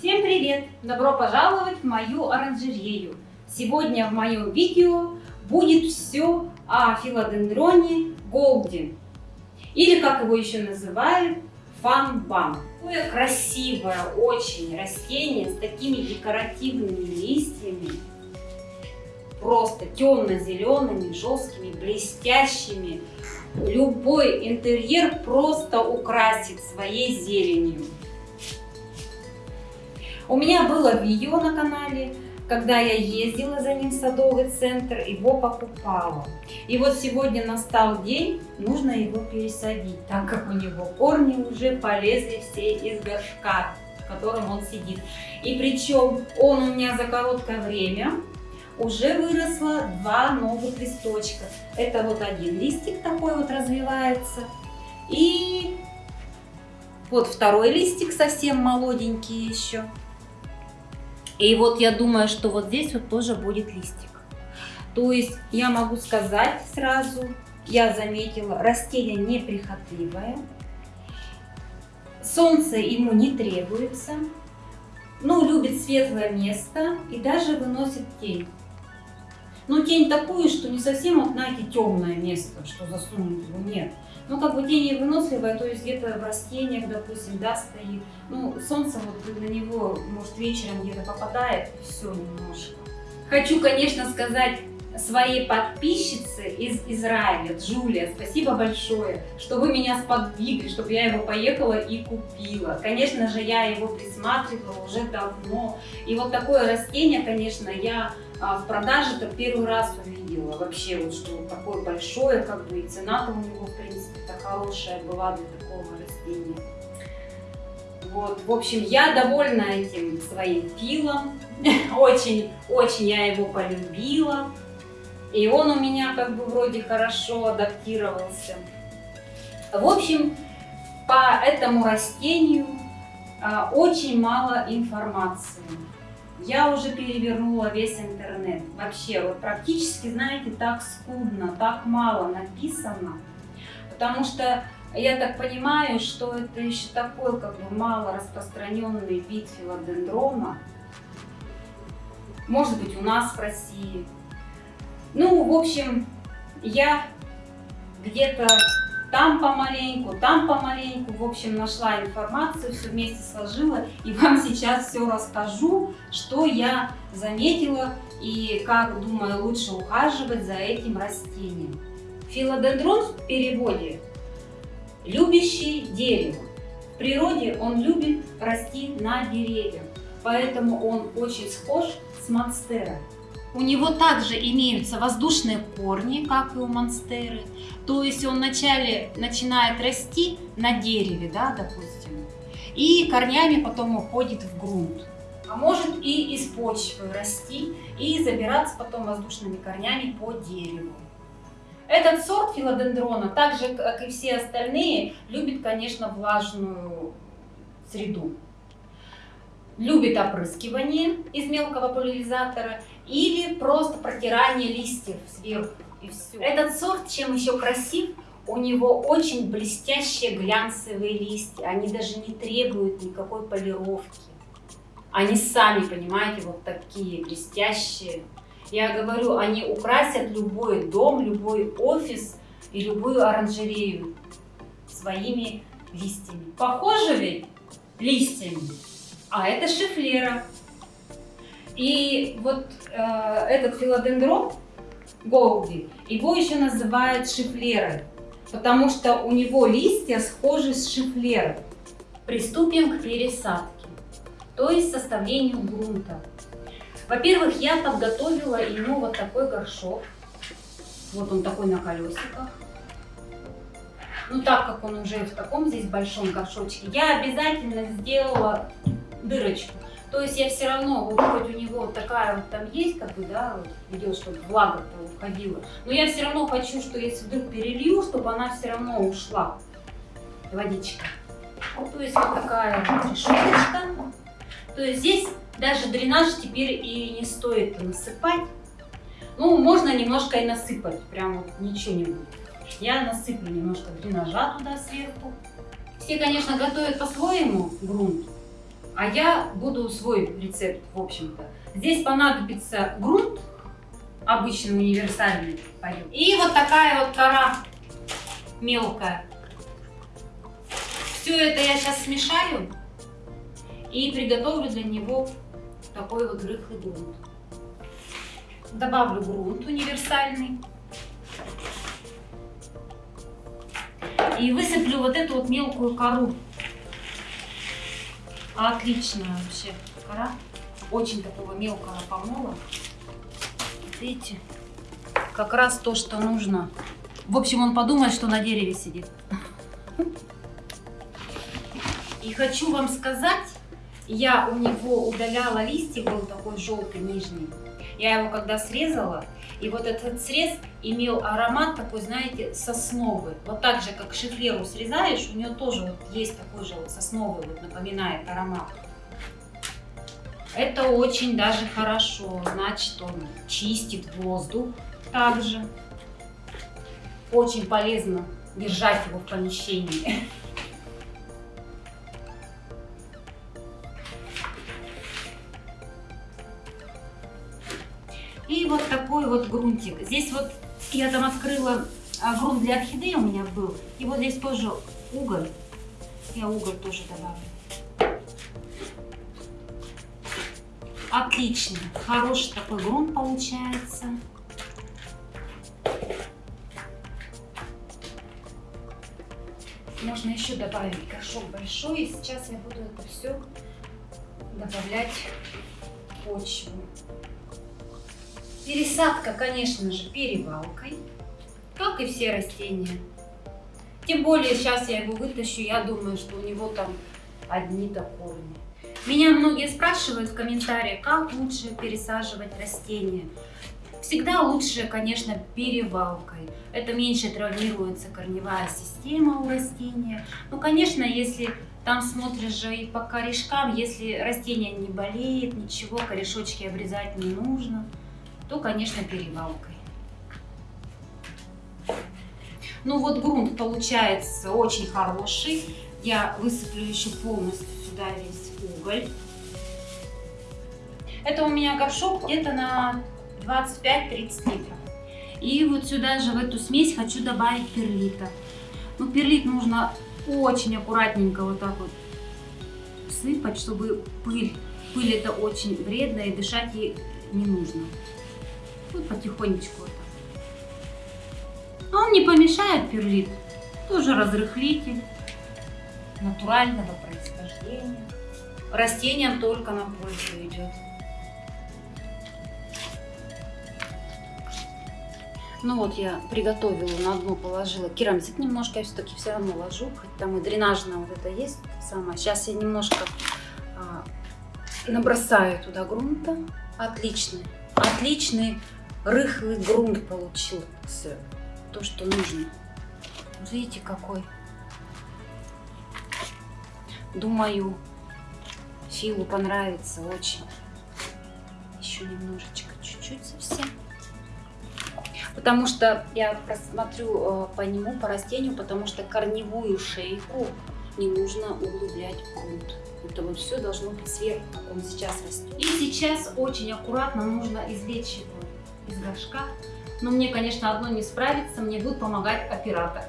Всем привет! Добро пожаловать в мою оранжерею! Сегодня в моем видео будет все о филодендроне Голден, или как его еще называют, фанбан. Такое красивое очень растение с такими декоративными листьями, просто темно-зелеными, жесткими, блестящими. Любой интерьер просто украсит своей зеленью. У меня было видео на канале, когда я ездила за ним в садовый центр, его покупала. И вот сегодня настал день, нужно его пересадить, так как у него корни уже полезли все из горшка, в котором он сидит. И причем он у меня за короткое время уже выросло два новых листочка. Это вот один листик такой вот развивается. И вот второй листик совсем молоденький еще. И вот я думаю, что вот здесь вот тоже будет листик. То есть я могу сказать сразу, я заметила, растение неприхотливое. Солнце ему не требуется. Ну, любит светлое место и даже выносит тень. Но тень такую, что не совсем, вот, знаете, темное место, что засунуть его, нет. Ну, как бы тень выносливая, то есть где-то в растениях, допустим, да, стоит. Ну, солнце вот на него, может, вечером где-то попадает, все немножко. Хочу, конечно, сказать своей подписчице из Израиля, Джулия, спасибо большое, что вы меня сподвигли, чтобы я его поехала и купила. Конечно же, я его присматривала уже давно. И вот такое растение, конечно, я а, в продаже-то первый раз увидела. Вообще, вот что вот такое большое, как бы и цена-то у него, в принципе-то хорошая была для такого растения. Вот, в общем, я довольна этим своим пилом. Очень, очень я его полюбила. И он у меня как бы вроде хорошо адаптировался. В общем, по этому растению а, очень мало информации. Я уже перевернула весь интернет. Вообще, вот практически, знаете, так скудно, так мало написано. Потому что я так понимаю, что это еще такой как бы мало распространенный вид филодендрона. Может быть, у нас в России. Ну, в общем, я где-то там помаленьку, там помаленьку, в общем, нашла информацию, все вместе сложила и вам сейчас все расскажу, что я заметила и как, думаю, лучше ухаживать за этим растением. Филодендрон в переводе «любящий дерево». В природе он любит расти на деревьях, поэтому он очень схож с монстерой. У него также имеются воздушные корни, как и у монстеры. То есть он вначале начинает расти на дереве, да, допустим, и корнями потом уходит в грунт. А может и из почвы расти и забираться потом воздушными корнями по дереву. Этот сорт филодендрона, так же как и все остальные, любит, конечно, влажную среду любит опрыскивание из мелкого пульверизатора или просто протирание листьев сверху и все. Этот сорт чем еще красив, у него очень блестящие глянцевые листья, они даже не требуют никакой полировки. Они сами, понимаете, вот такие блестящие. Я говорю, они украсят любой дом, любой офис и любую оранжерею своими листьями. Похоже ведь листьями? А это шифлера. И вот э, этот филодендрон голди, его еще называют шифлерой, потому что у него листья схожи с шифлерой. Приступим к пересадке, то есть составлению грунта. Во-первых, я подготовила ему вот такой горшок. Вот он такой на колесиках. Ну, так как он уже в таком здесь большом горшочке, я обязательно сделала дырочку. То есть я все равно, вот хоть у него такая вот там есть, как бы, да, вот, идет, чтобы влага уходила, но я все равно хочу, что если вдруг перелью, чтобы она все равно ушла, водичка. Вот, то есть вот такая вот решеточка. То есть здесь даже дренаж теперь и не стоит насыпать. Ну, можно немножко и насыпать, прям вот ничего не будет. Я насыплю немножко дренажа туда сверху. Все, конечно, готовят по-своему грунт. А я буду свой рецепт, в общем-то. Здесь понадобится грунт, обычный универсальный. И вот такая вот кора мелкая. Все это я сейчас смешаю и приготовлю для него такой вот рыхлый грунт. Добавлю грунт универсальный. И высыплю вот эту вот мелкую кору. Отличная вообще кора. Очень такого мелкого помола. Видите? Как раз то, что нужно. В общем, он подумает, что на дереве сидит. И хочу вам сказать, я у него удаляла листик, был такой желтый нижний. Я его когда срезала, и вот этот срез имел аромат такой, знаете, сосновый. Вот так же, как шифлеру срезаешь, у нее тоже вот есть такой же вот сосновый, вот напоминает аромат. Это очень даже хорошо, значит он чистит воздух также. Очень полезно держать его в помещении. И вот такой вот грунтик. Здесь вот я там открыла а, грунт для орхидеи у меня был. И вот здесь тоже уголь. Я уголь тоже добавлю. Отлично. Хороший такой грунт получается. Можно еще добавить горшок большой. И сейчас я буду это все добавлять в почву. Пересадка, конечно же, перевалкой, как и все растения. Тем более сейчас я его вытащу, я думаю, что у него там одни-то корни. Меня многие спрашивают в комментариях, как лучше пересаживать растения. Всегда лучше, конечно, перевалкой. Это меньше травмируется корневая система у растения. Ну, конечно, если там смотришь же и по корешкам, если растение не болеет, ничего, корешочки обрезать не нужно то, конечно, перевалкой. Ну вот грунт получается очень хороший. Я высыплю еще полностью сюда весь уголь. Это у меня горшок где-то на 25-30 литров. И вот сюда же в эту смесь хочу добавить перлита. Ну, перлит нужно очень аккуратненько вот так вот сыпать, чтобы пыль, пыль это очень вредно и дышать ей не нужно. Вот потихонечку вот. А он не помешает перлит. Тоже разрыхлитель натурального происхождения. Растениям только на пользу идет. Ну вот я приготовила, на дно положила керамзит немножко, я все-таки все равно ложу, хоть там и дренажное вот это есть самое. Сейчас я немножко а, набросаю туда грунта. Отличный, отличный рыхлый грунт получился. То, что нужно. Видите, какой. Думаю, Филу понравится очень. Еще немножечко, чуть-чуть совсем. Потому что я просмотрю э, по нему, по растению, потому что корневую шейку не нужно углублять в грунт. Это вот все должно быть сверху, как он сейчас растет. И сейчас очень аккуратно нужно извлечь его из горшка. Но мне, конечно, одно не справится, мне будет помогать оператор.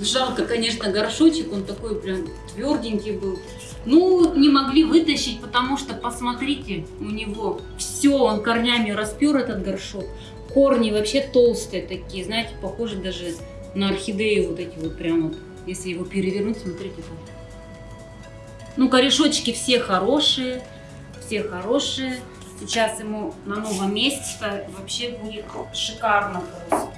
Жалко, конечно, горшочек, он такой прям тверденький был. Ну, не могли вытащить, потому что, посмотрите, у него все, он корнями распер этот горшок. Корни вообще толстые такие, знаете, похожи даже на орхидеи вот эти вот прям вот. Если его перевернуть, смотрите. Вот. Ну, корешочки все хорошие, все хорошие. Сейчас ему на новом месте вообще будет шикарно просто.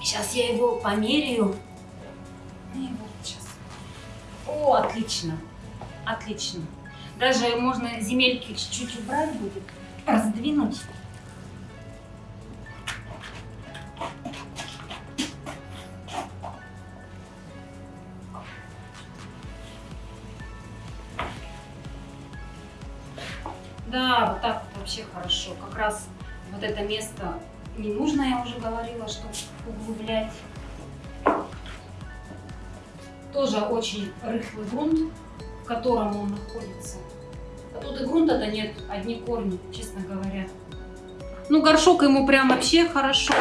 Сейчас я его померяю. И вот сейчас. О, отлично. Отлично. Даже можно земельки чуть-чуть убрать будет, раздвинуть. Вот это место не нужно, я уже говорила, что углублять. Тоже очень рыхлый грунт. в котором он находится. А тут и грунта-то нет, одни корни, честно говоря. Ну, горшок ему прям вообще хорошо.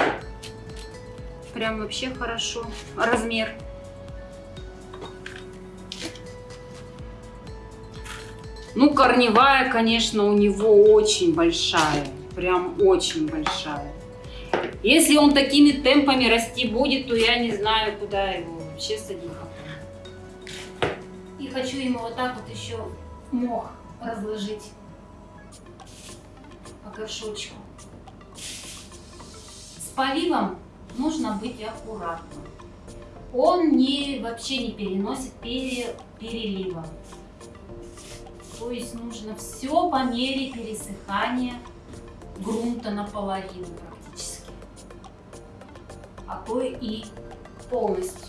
Прям вообще хорошо. Размер. Ну, корневая, конечно, у него очень большая. Прям очень большая. Если он такими темпами расти будет, то я не знаю, куда его вообще садить. И хочу ему вот так вот еще мох разложить по горшочку. С поливом нужно быть аккуратным. Он не, вообще не переносит пере, перелива. То есть нужно все по мере пересыхания грунта наполовину практически. А то и полностью.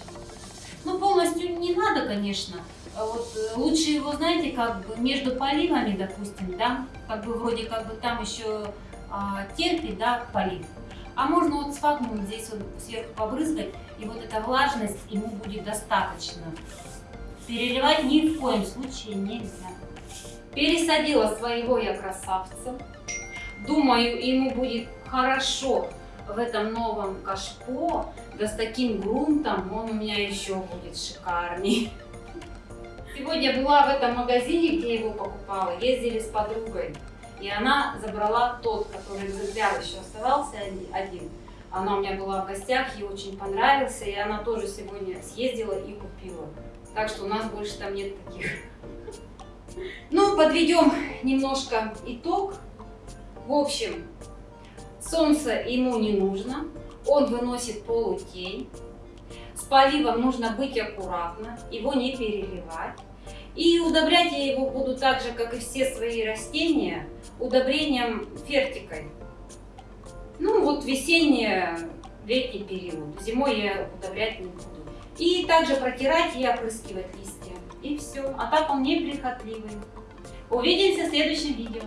Ну, полностью не надо, конечно. А Вот э, лучше его, знаете, как бы между поливами, допустим, да, как бы вроде как бы там еще а, терпит, да, полив. А можно вот сфагнум здесь вот сверху побрызгать, и вот эта влажность ему будет достаточно. Переливать ни в коем случае нельзя. Пересадила своего я красавца. Думаю, ему будет хорошо в этом новом кашпо. Да с таким грунтом он у меня еще будет шикарней. Сегодня была в этом магазине, где его покупала, ездили с подругой. И она забрала тот, который экземпляр еще оставался один. Она у меня была в гостях, ей очень понравился, и она тоже сегодня съездила и купила. Так что у нас больше там нет таких. Ну, подведем немножко итог. В общем, солнце ему не нужно, он выносит полутень. С поливом нужно быть аккуратно, его не переливать. И удобрять я его буду так же, как и все свои растения, удобрением фертикой. Ну вот весенний, летний период. Зимой я удобрять не буду. И также протирать и опрыскивать листья. И все. А так он неприхотливый. Увидимся в следующем видео.